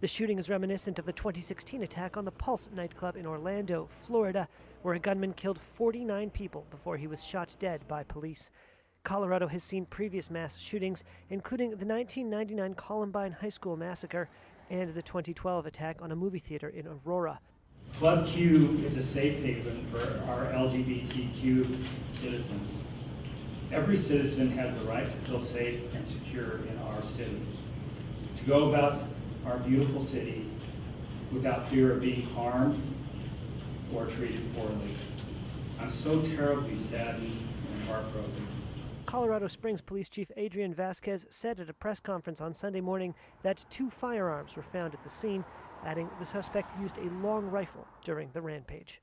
The shooting is reminiscent of the 2016 attack on the Pulse nightclub in Orlando, Florida, where a gunman killed 49 people before he was shot dead by police. Colorado has seen previous mass shootings, including the 1999 Columbine High School massacre and the 2012 attack on a movie theater in Aurora. Club Q is a safe haven for our LGBTQ citizens. Every citizen has the right to feel safe and secure in our city, go about our beautiful city without fear of being harmed or treated poorly. I'm so terribly saddened and heartbroken. Colorado Springs Police Chief Adrian Vasquez said at a press conference on Sunday morning that two firearms were found at the scene, adding the suspect used a long rifle during the rampage.